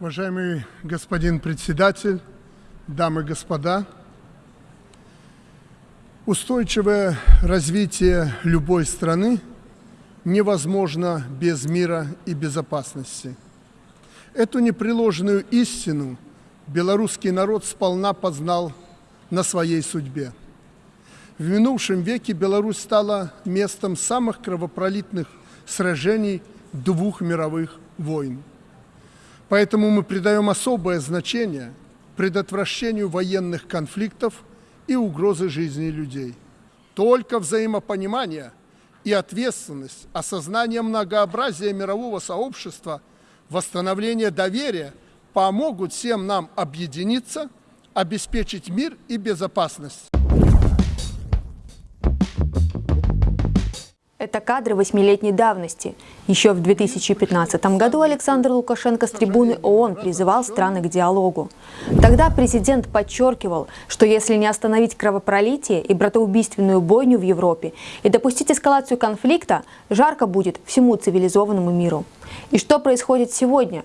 Уважаемый господин председатель, дамы и господа, устойчивое развитие любой страны невозможно без мира и безопасности. Эту непреложную истину белорусский народ сполна познал на своей судьбе. В минувшем веке Беларусь стала местом самых кровопролитных сражений двух мировых войн. Поэтому мы придаем особое значение предотвращению военных конфликтов и угрозы жизни людей. Только взаимопонимание и ответственность, осознание многообразия мирового сообщества, восстановление доверия помогут всем нам объединиться, обеспечить мир и безопасность. Это кадры восьмилетней давности. Еще в 2015 году Александр Лукашенко с трибуны ООН призывал страны к диалогу. Тогда президент подчеркивал, что если не остановить кровопролитие и братоубийственную бойню в Европе и допустить эскалацию конфликта, жарко будет всему цивилизованному миру. И что происходит сегодня?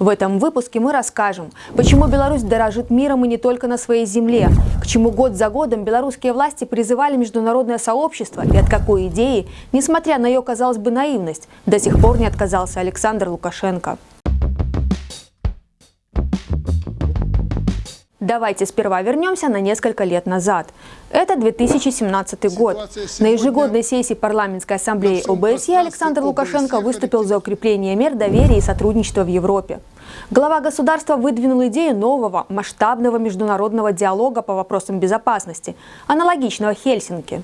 В этом выпуске мы расскажем, почему Беларусь дорожит миром и не только на своей земле, к чему год за годом белорусские власти призывали международное сообщество и от какой идеи, несмотря на ее, казалось бы, наивность, до сих пор не отказался Александр Лукашенко. Давайте сперва вернемся на несколько лет назад. Это 2017 год. На ежегодной сессии парламентской ассамблеи ОБСЕ Александр Лукашенко выступил за укрепление мер доверия и сотрудничества в Европе. Глава государства выдвинул идею нового масштабного международного диалога по вопросам безопасности, аналогичного Хельсинки.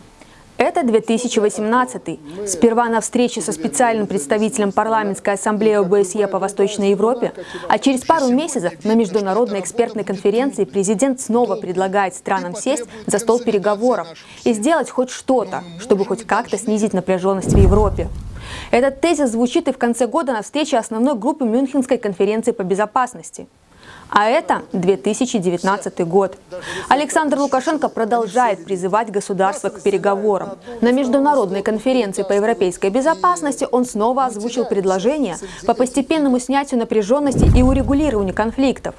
Это 2018. Сперва на встрече со специальным представителем парламентской ассамблеи ОБСЕ по Восточной Европе, а через пару месяцев на международной экспертной конференции президент снова предлагает странам сесть за стол переговоров и сделать хоть что-то, чтобы хоть как-то снизить напряженность в Европе. Этот тезис звучит и в конце года на встрече основной группы Мюнхенской конференции по безопасности. А это 2019 год. Александр Лукашенко продолжает призывать государство к переговорам. На международной конференции по европейской безопасности он снова озвучил предложение по постепенному снятию напряженности и урегулированию конфликтов.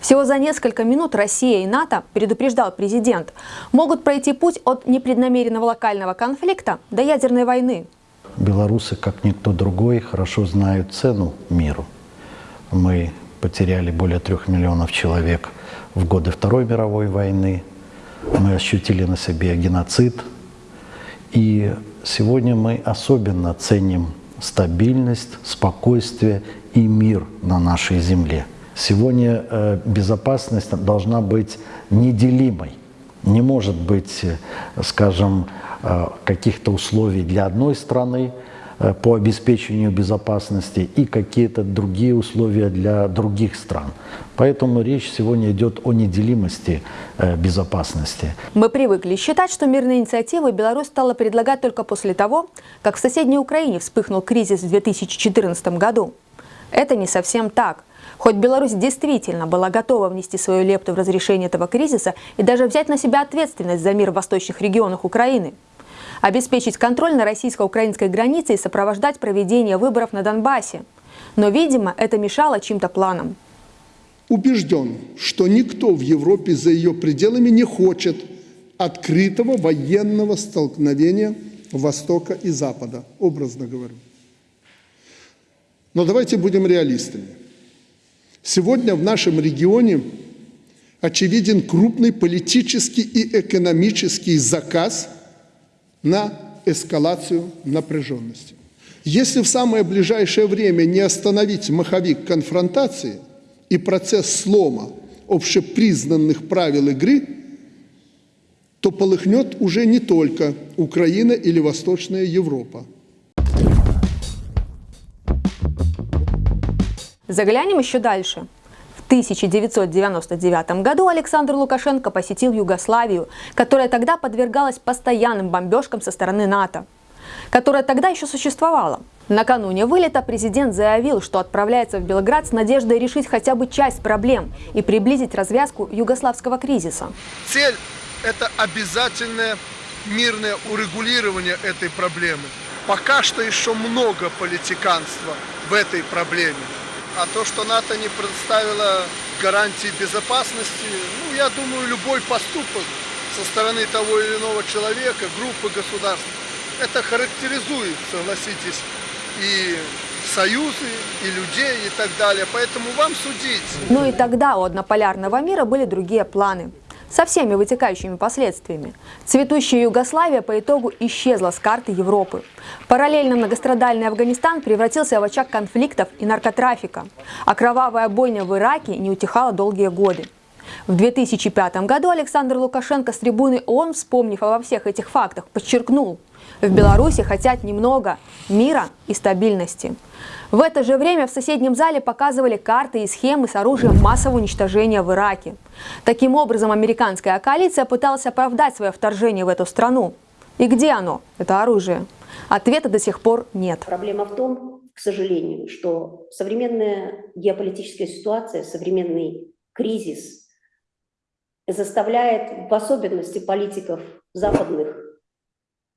Всего за несколько минут Россия и НАТО, предупреждал президент, могут пройти путь от непреднамеренного локального конфликта до ядерной войны. Белорусы, как никто другой, хорошо знают цену миру. Мы потеряли более трех миллионов человек в годы Второй мировой войны. Мы ощутили на себе геноцид. И сегодня мы особенно ценим стабильность, спокойствие и мир на нашей земле. Сегодня э, безопасность должна быть неделимой. Не может быть, э, скажем, э, каких-то условий для одной страны, по обеспечению безопасности и какие-то другие условия для других стран. Поэтому речь сегодня идет о неделимости э, безопасности. Мы привыкли считать, что мирные инициативы Беларусь стала предлагать только после того, как в соседней Украине вспыхнул кризис в 2014 году. Это не совсем так. Хоть Беларусь действительно была готова внести свою лепту в разрешение этого кризиса и даже взять на себя ответственность за мир в восточных регионах Украины – обеспечить контроль на российско-украинской границе и сопровождать проведение выборов на Донбассе. Но, видимо, это мешало чьим-то планам. Убежден, что никто в Европе за ее пределами не хочет открытого военного столкновения Востока и Запада, образно говорю. Но давайте будем реалистами. Сегодня в нашем регионе очевиден крупный политический и экономический заказ – на эскалацию напряженности. Если в самое ближайшее время не остановить маховик конфронтации и процесс слома общепризнанных правил игры, то полыхнет уже не только Украина или Восточная Европа. Заглянем еще дальше. 1999 году Александр Лукашенко посетил Югославию, которая тогда подвергалась постоянным бомбежкам со стороны НАТО, которая тогда еще существовала. Накануне вылета президент заявил, что отправляется в Белград с надеждой решить хотя бы часть проблем и приблизить развязку югославского кризиса. Цель – это обязательное мирное урегулирование этой проблемы. Пока что еще много политиканства в этой проблеме. А то, что НАТО не предоставило гарантии безопасности, ну, я думаю, любой поступок со стороны того или иного человека, группы государств, это характеризует, согласитесь, и союзы, и людей, и так далее. Поэтому вам судить. Но и тогда у однополярного мира были другие планы. Со всеми вытекающими последствиями. Цветущая Югославия по итогу исчезла с карты Европы. Параллельно многострадальный Афганистан превратился в очаг конфликтов и наркотрафика. А кровавая бойня в Ираке не утихала долгие годы. В 2005 году Александр Лукашенко с трибуны ООН, вспомнив обо всех этих фактах, подчеркнул, в Беларуси хотят немного мира и стабильности. В это же время в соседнем зале показывали карты и схемы с оружием массового уничтожения в Ираке. Таким образом, американская коалиция пыталась оправдать свое вторжение в эту страну. И где оно, это оружие? Ответа до сих пор нет. Проблема в том, к сожалению, что современная геополитическая ситуация, современный кризис заставляет в особенности политиков западных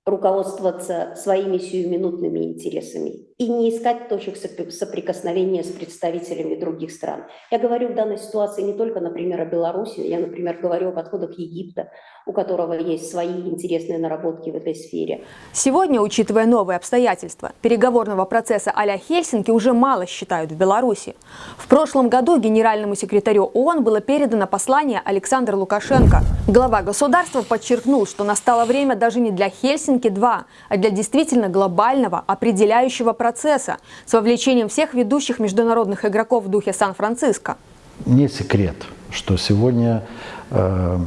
руководствоваться своими сиюминутными интересами и не искать точек соприкосновения с представителями других стран. Я говорю в данной ситуации не только, например, о Беларуси, я, например, говорю о подходах Египта, у которого есть свои интересные наработки в этой сфере. Сегодня, учитывая новые обстоятельства, переговорного процесса а-ля Хельсинки уже мало считают в Беларуси. В прошлом году генеральному секретарю ООН было передано послание Александра Лукашенко. Глава государства подчеркнул, что настало время даже не для Хельсинки-2, а для действительно глобального, определяющего процесса с вовлечением всех ведущих международных игроков в духе Сан-Франциско. Не секрет, что сегодня э,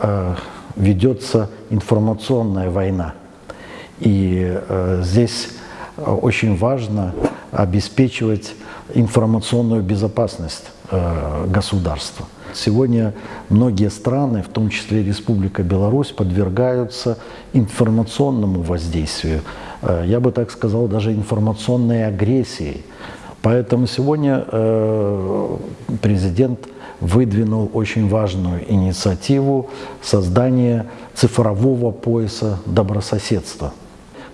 э, ведется информационная война. И э, здесь очень важно обеспечивать информационную безопасность э, государства. Сегодня многие страны, в том числе Республика Беларусь, подвергаются информационному воздействию. Э, я бы так сказал, даже информационной агрессии. Поэтому сегодня э, президент выдвинул очень важную инициативу создания цифрового пояса добрососедства.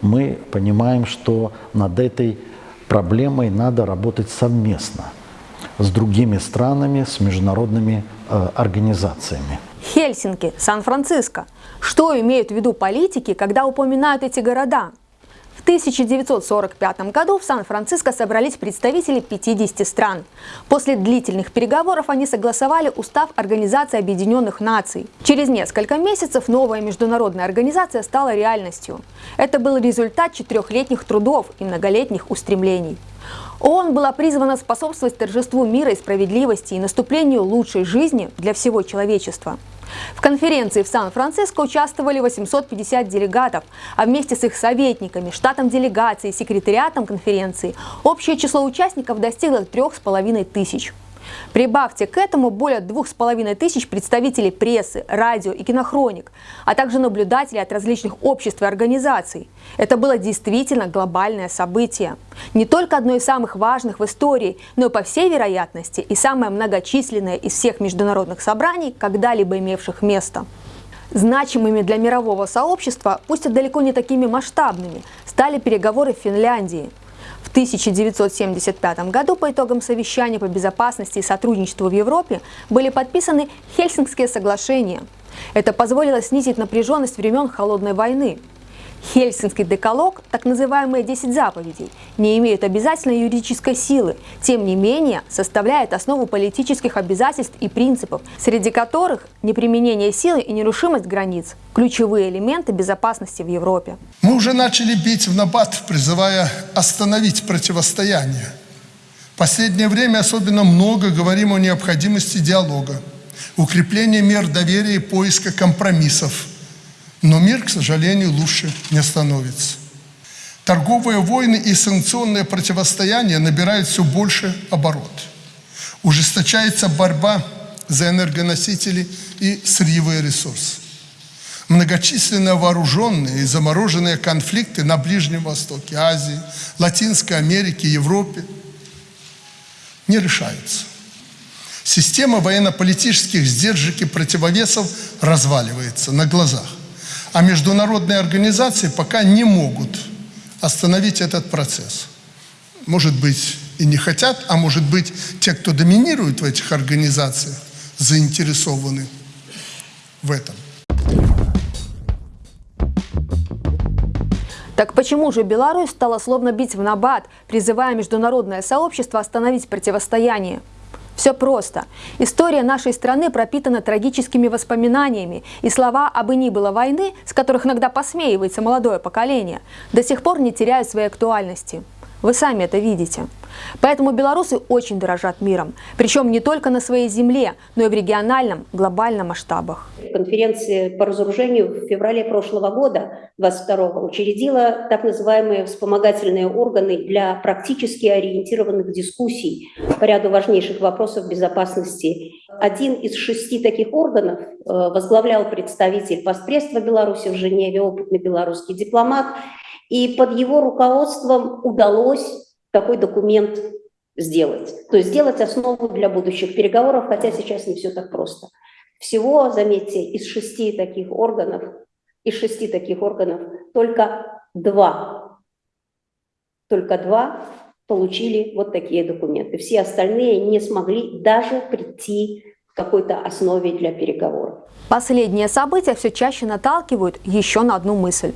Мы понимаем, что над этой проблемой надо работать совместно с другими странами, с международными э, организациями. Хельсинки, Сан-Франциско. Что имеют в виду политики, когда упоминают эти города? В 1945 году в Сан-Франциско собрались представители 50 стран. После длительных переговоров они согласовали устав Организации Объединенных Наций. Через несколько месяцев новая международная организация стала реальностью. Это был результат четырехлетних трудов и многолетних устремлений. ООН была призвана способствовать торжеству мира и справедливости и наступлению лучшей жизни для всего человечества. В конференции в Сан-Франциско участвовали 850 делегатов, а вместе с их советниками, штатом делегации секретариатом конференции общее число участников достигло трех с половиной тысяч. Прибавьте к этому более двух с половиной тысяч представителей прессы, радио и кинохроник, а также наблюдателей от различных обществ и организаций. Это было действительно глобальное событие. Не только одно из самых важных в истории, но и по всей вероятности и самое многочисленное из всех международных собраний, когда-либо имевших место. Значимыми для мирового сообщества, пусть и далеко не такими масштабными, стали переговоры в Финляндии – в 1975 году по итогам совещания по безопасности и сотрудничеству в Европе были подписаны Хельсинкские соглашения. Это позволило снизить напряженность времен Холодной войны. Хельсинский декалог, так называемые 10 заповедей, не имеют обязательной юридической силы, тем не менее составляют основу политических обязательств и принципов, среди которых неприменение силы и нерушимость границ – ключевые элементы безопасности в Европе. Мы уже начали бить в набат, призывая остановить противостояние. В последнее время особенно много говорим о необходимости диалога, укрепления мер доверия и поиска компромиссов – но мир, к сожалению, лучше не становится. Торговые войны и санкционные противостояния набирают все больше оборот. Ужесточается борьба за энергоносители и сырьевые ресурсы. Многочисленные вооруженные и замороженные конфликты на Ближнем Востоке, Азии, Латинской Америке, Европе не решаются. Система военно-политических сдержек и противовесов разваливается на глазах. А международные организации пока не могут остановить этот процесс. Может быть, и не хотят, а может быть, те, кто доминирует в этих организациях, заинтересованы в этом. Так почему же Беларусь стала словно бить в набат, призывая международное сообщество остановить противостояние? Все просто. История нашей страны пропитана трагическими воспоминаниями, и слова «об и ни было войны», с которых иногда посмеивается молодое поколение, до сих пор не теряют своей актуальности. Вы сами это видите. Поэтому белорусы очень дорожат миром, причем не только на своей земле, но и в региональном, глобальном масштабах. Конференция по разоружению в феврале прошлого года, 22 учредила так называемые вспомогательные органы для практически ориентированных дискуссий по ряду важнейших вопросов безопасности. Один из шести таких органов э, возглавлял представитель постпредства Беларуси в Женеве, опытный белорусский дипломат, и под его руководством удалось такой документ сделать. То есть сделать основу для будущих переговоров, хотя сейчас не все так просто. Всего, заметьте, из шести таких органов, из шести таких органов только два, только два получили вот такие документы. Все остальные не смогли даже прийти какой-то основе для переговоров. Последние события все чаще наталкивают еще на одну мысль.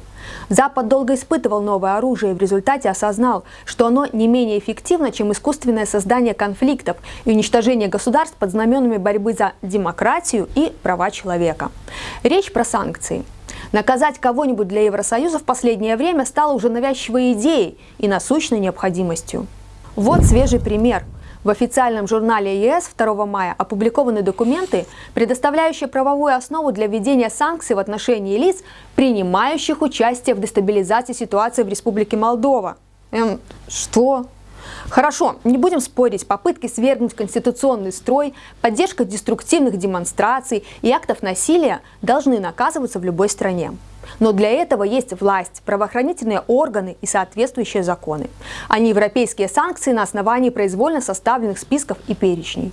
Запад долго испытывал новое оружие и в результате осознал, что оно не менее эффективно, чем искусственное создание конфликтов и уничтожение государств под знаменами борьбы за демократию и права человека. Речь про санкции. Наказать кого-нибудь для Евросоюза в последнее время стало уже навязчивой идеей и насущной необходимостью. Вот свежий пример – в официальном журнале ЕС 2 мая опубликованы документы, предоставляющие правовую основу для введения санкций в отношении лиц, принимающих участие в дестабилизации ситуации в Республике Молдова. Эм, что? Хорошо, не будем спорить, попытки свергнуть конституционный строй, поддержка деструктивных демонстраций и актов насилия должны наказываться в любой стране. Но для этого есть власть, правоохранительные органы и соответствующие законы, а не европейские санкции на основании произвольно составленных списков и перечней.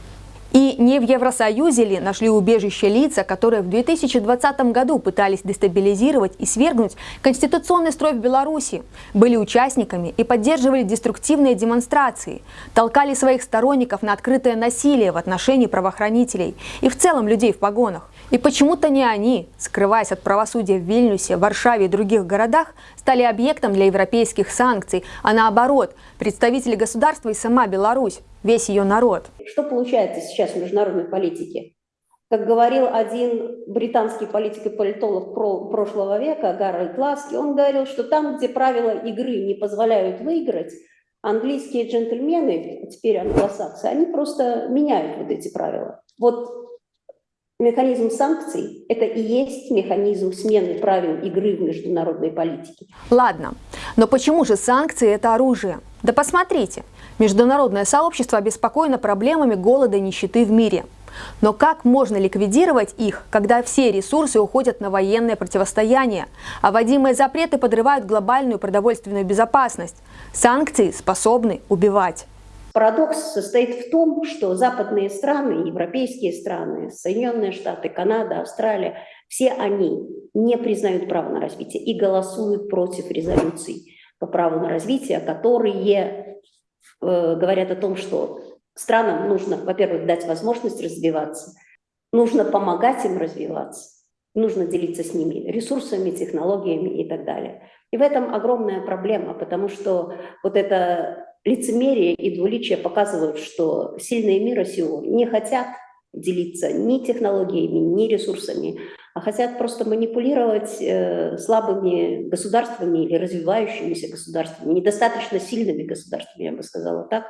И не в Евросоюзе ли нашли убежище лица, которые в 2020 году пытались дестабилизировать и свергнуть конституционный строй в Беларуси, были участниками и поддерживали деструктивные демонстрации, толкали своих сторонников на открытое насилие в отношении правоохранителей и в целом людей в погонах. И почему-то не они, скрываясь от правосудия в Вильнюсе, Варшаве и других городах, стали объектом для европейских санкций, а наоборот, представители государства и сама Беларусь, весь ее народ. Что получается сейчас в международной политике? Как говорил один британский политик и политолог прошлого века, Гарольд Ласки, он говорил, что там, где правила игры не позволяют выиграть, английские джентльмены, теперь англосаксы, они просто меняют вот эти правила. Вот Механизм санкций – это и есть механизм смены правил игры в международной политике. Ладно, но почему же санкции – это оружие? Да посмотрите, международное сообщество обеспокоено проблемами голода и нищеты в мире. Но как можно ликвидировать их, когда все ресурсы уходят на военное противостояние, а вводимые запреты подрывают глобальную продовольственную безопасность? Санкции способны убивать. Парадокс состоит в том, что западные страны, европейские страны, Соединенные Штаты, Канада, Австралия, все они не признают право на развитие и голосуют против резолюций по праву на развитие, которые э, говорят о том, что странам нужно, во-первых, дать возможность развиваться, нужно помогать им развиваться, нужно делиться с ними ресурсами, технологиями и так далее. И в этом огромная проблема, потому что вот это лицемерие и двуличие показывают, что сильные мира сего не хотят делиться ни технологиями, ни ресурсами, а хотят просто манипулировать э, слабыми государствами или развивающимися государствами, недостаточно сильными государствами, я бы сказала так,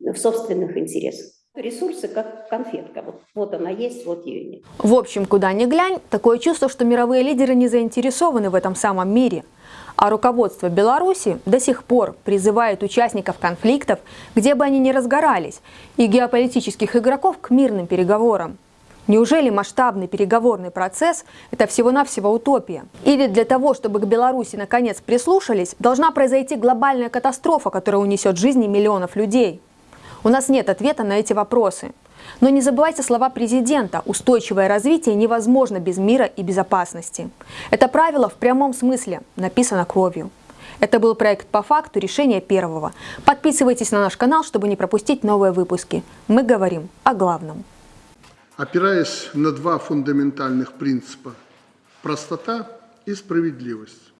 в собственных интересах. Ресурсы как конфетка. Вот, вот она есть, вот ее нет. В общем, куда ни глянь, такое чувство, что мировые лидеры не заинтересованы в этом самом мире – а руководство Беларуси до сих пор призывает участников конфликтов, где бы они ни разгорались, и геополитических игроков к мирным переговорам. Неужели масштабный переговорный процесс – это всего-навсего утопия? Или для того, чтобы к Беларуси наконец прислушались, должна произойти глобальная катастрофа, которая унесет жизни миллионов людей? У нас нет ответа на эти вопросы. Но не забывайте слова президента «устойчивое развитие невозможно без мира и безопасности». Это правило в прямом смысле написано кровью. Это был проект «По факту. Решение первого». Подписывайтесь на наш канал, чтобы не пропустить новые выпуски. Мы говорим о главном. опираясь на два фундаментальных принципа – простота и справедливость.